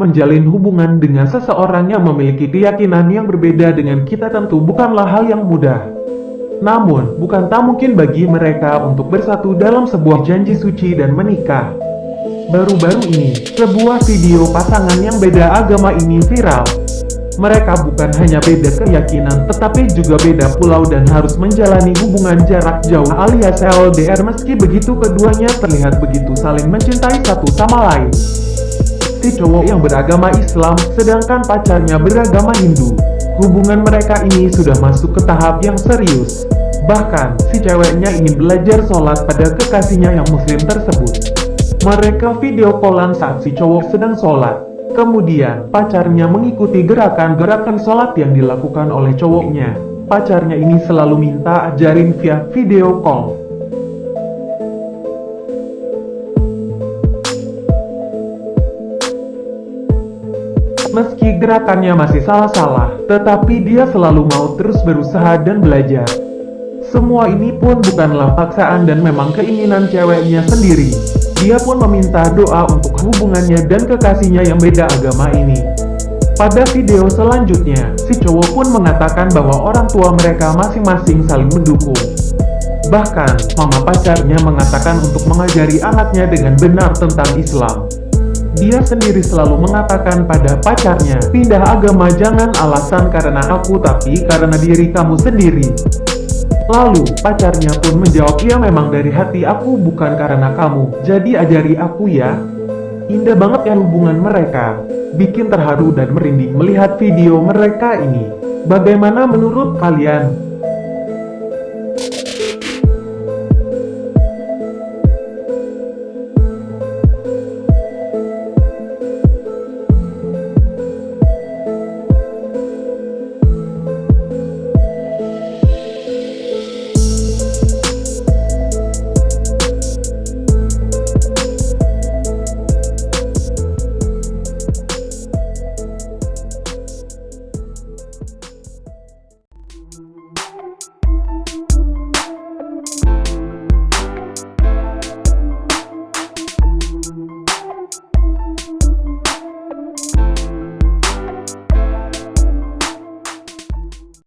Menjalin hubungan dengan seseorang yang memiliki keyakinan yang berbeda dengan kita tentu bukanlah hal yang mudah. Namun, bukan tak mungkin bagi mereka untuk bersatu dalam sebuah janji suci dan menikah. Baru-baru ini, sebuah video pasangan yang beda agama ini viral. Mereka bukan hanya beda keyakinan, tetapi juga beda pulau dan harus menjalani hubungan jarak jauh alias LDR meski begitu keduanya terlihat begitu saling mencintai satu sama lain. Si cowok yang beragama Islam, sedangkan pacarnya beragama Hindu. Hubungan mereka ini sudah masuk ke tahap yang serius. Bahkan, si ceweknya ingin belajar sholat pada kekasihnya yang muslim tersebut. Mereka video callan saat si cowok sedang sholat. Kemudian, pacarnya mengikuti gerakan-gerakan sholat yang dilakukan oleh cowoknya. Pacarnya ini selalu minta ajarin via video call. Meski gerakannya masih salah-salah, tetapi dia selalu mau terus berusaha dan belajar. Semua ini pun bukanlah paksaan dan memang keinginan ceweknya sendiri. Dia pun meminta doa untuk hubungannya dan kekasihnya yang beda agama ini. Pada video selanjutnya, si cowok pun mengatakan bahwa orang tua mereka masing-masing saling mendukung. Bahkan, mama pacarnya mengatakan untuk mengajari anaknya dengan benar tentang Islam. Dia sendiri selalu mengatakan pada pacarnya, pindah agama jangan alasan karena aku tapi karena diri kamu sendiri. Lalu, pacarnya pun menjawab, ya memang dari hati aku bukan karena kamu, jadi ajari aku ya. Indah banget ya hubungan mereka. Bikin terharu dan merinding melihat video mereka ini. Bagaimana menurut kalian?